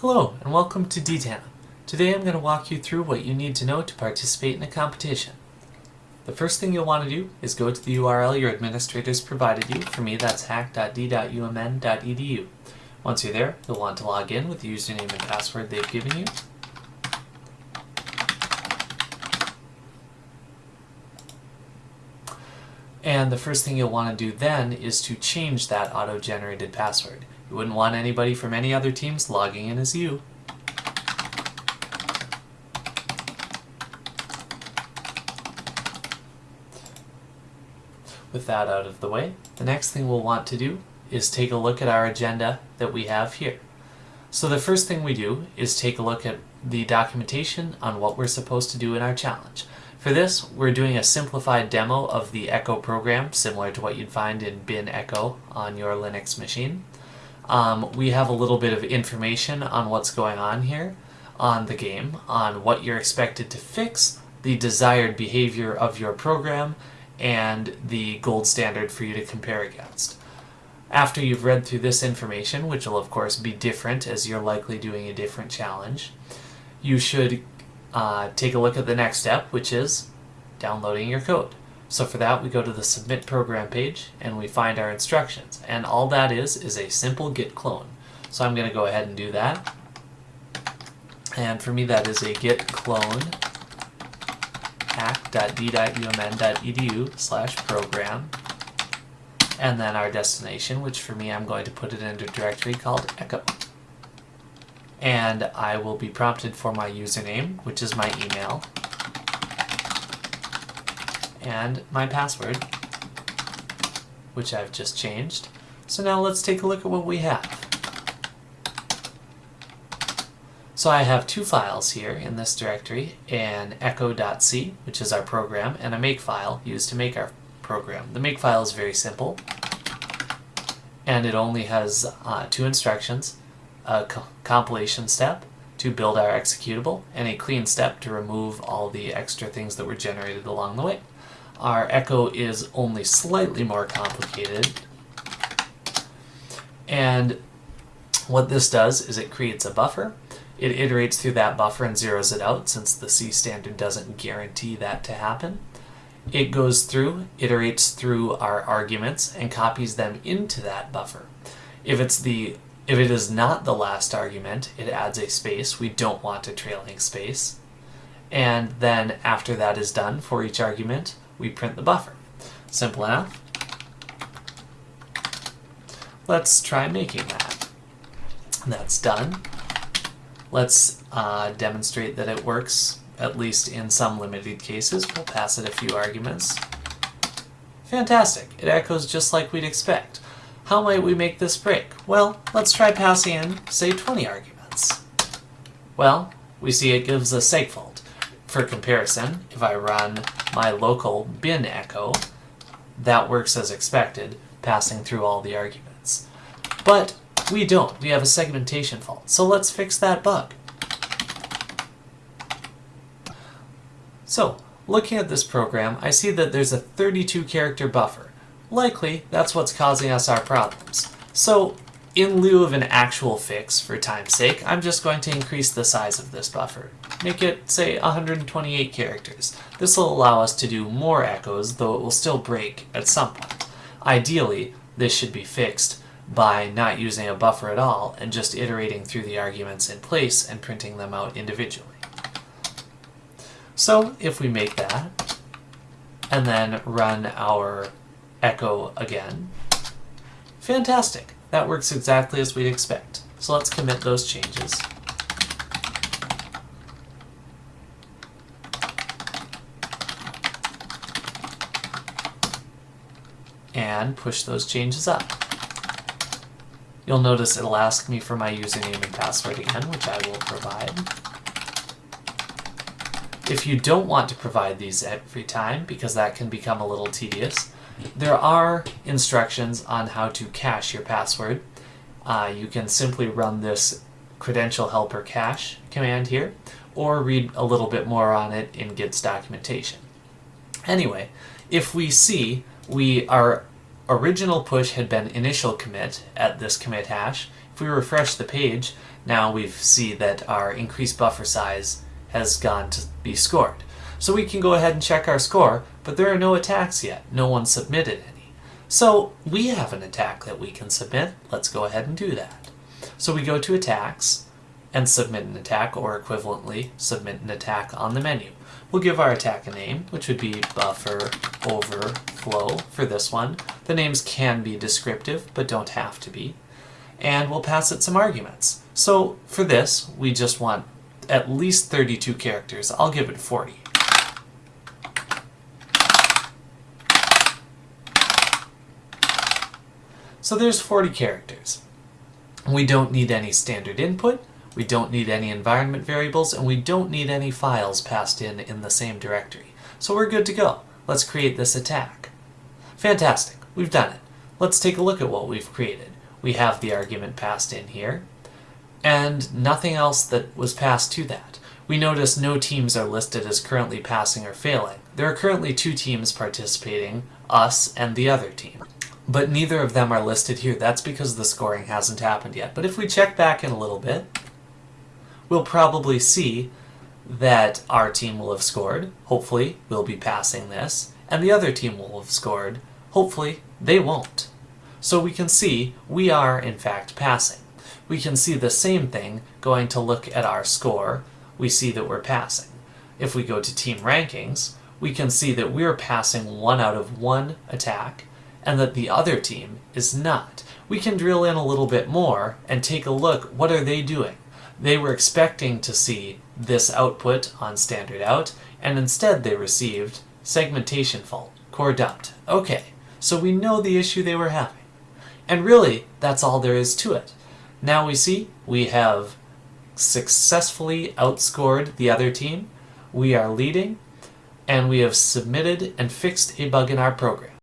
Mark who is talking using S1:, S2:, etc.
S1: Hello and welcome to DTANA. Today I'm going to walk you through what you need to know to participate in a competition. The first thing you'll want to do is go to the URL your administrators provided you. For me that's hack.d.umn.edu. Once you're there, you'll want to log in with the username and password they've given you. And the first thing you'll want to do then is to change that auto-generated password. You wouldn't want anybody from any other teams logging in as you. With that out of the way, the next thing we'll want to do is take a look at our agenda that we have here. So the first thing we do is take a look at the documentation on what we're supposed to do in our challenge. For this, we're doing a simplified demo of the Echo program, similar to what you'd find in bin echo on your Linux machine. Um, we have a little bit of information on what's going on here on the game, on what you're expected to fix, the desired behavior of your program, and the gold standard for you to compare against. After you've read through this information, which will of course be different as you're likely doing a different challenge, you should uh, take a look at the next step, which is downloading your code. So for that, we go to the Submit Program page and we find our instructions. And all that is, is a simple git clone. So I'm going to go ahead and do that. And for me, that is a git clone hack.d.umn.edu slash program and then our destination, which for me I'm going to put it in a directory called echo and I will be prompted for my username, which is my email, and my password, which I've just changed. So now let's take a look at what we have. So I have two files here in this directory, an echo.c, which is our program, and a makefile used to make our program. The makefile is very simple, and it only has uh, two instructions, a co compilation step to build our executable, and a clean step to remove all the extra things that were generated along the way. Our echo is only slightly more complicated, and what this does is it creates a buffer. It iterates through that buffer and zeroes it out since the C standard doesn't guarantee that to happen. It goes through, iterates through our arguments, and copies them into that buffer. If it's the if it is not the last argument, it adds a space. We don't want a trailing space. And then after that is done for each argument, we print the buffer. Simple enough. Let's try making that. That's done. Let's uh, demonstrate that it works, at least in some limited cases. We'll pass it a few arguments. Fantastic. It echoes just like we'd expect. How might we make this break? Well, let's try passing in, say, 20 arguments. Well, we see it gives a segfault. For comparison, if I run my local bin echo, that works as expected, passing through all the arguments. But we don't. We have a segmentation fault. So let's fix that bug. So, looking at this program, I see that there's a 32 character buffer. Likely, that's what's causing us our problems. So, in lieu of an actual fix, for time's sake, I'm just going to increase the size of this buffer. Make it, say, 128 characters. This will allow us to do more echoes, though it will still break at some point. Ideally, this should be fixed by not using a buffer at all and just iterating through the arguments in place and printing them out individually. So if we make that, and then run our echo again. Fantastic. That works exactly as we'd expect. So let's commit those changes. And push those changes up. You'll notice it'll ask me for my username and password again, which I will provide. If you don't want to provide these every time, because that can become a little tedious, there are instructions on how to cache your password. Uh, you can simply run this credential helper cache command here, or read a little bit more on it in Git's documentation. Anyway, if we see we our original push had been initial commit at this commit hash, if we refresh the page, now we see that our increased buffer size has gone to be scored. So we can go ahead and check our score, but there are no attacks yet. No one submitted any. So we have an attack that we can submit. Let's go ahead and do that. So we go to attacks and submit an attack, or equivalently, submit an attack on the menu. We'll give our attack a name, which would be buffer overflow for this one. The names can be descriptive, but don't have to be. And we'll pass it some arguments. So for this, we just want at least 32 characters. I'll give it 40. So there's 40 characters. We don't need any standard input, we don't need any environment variables, and we don't need any files passed in in the same directory. So we're good to go. Let's create this attack. Fantastic, we've done it. Let's take a look at what we've created. We have the argument passed in here, and nothing else that was passed to that. We notice no teams are listed as currently passing or failing. There are currently two teams participating, us and the other team. But neither of them are listed here. That's because the scoring hasn't happened yet. But if we check back in a little bit, we'll probably see that our team will have scored. Hopefully, we'll be passing this. And the other team will have scored. Hopefully, they won't. So we can see we are, in fact, passing. We can see the same thing going to look at our score. We see that we're passing. If we go to team rankings, we can see that we're passing one out of one attack and that the other team is not. We can drill in a little bit more and take a look, what are they doing? They were expecting to see this output on standard out, and instead they received segmentation fault, core dumped. Okay, so we know the issue they were having. And really, that's all there is to it. Now we see we have successfully outscored the other team, we are leading, and we have submitted and fixed a bug in our program.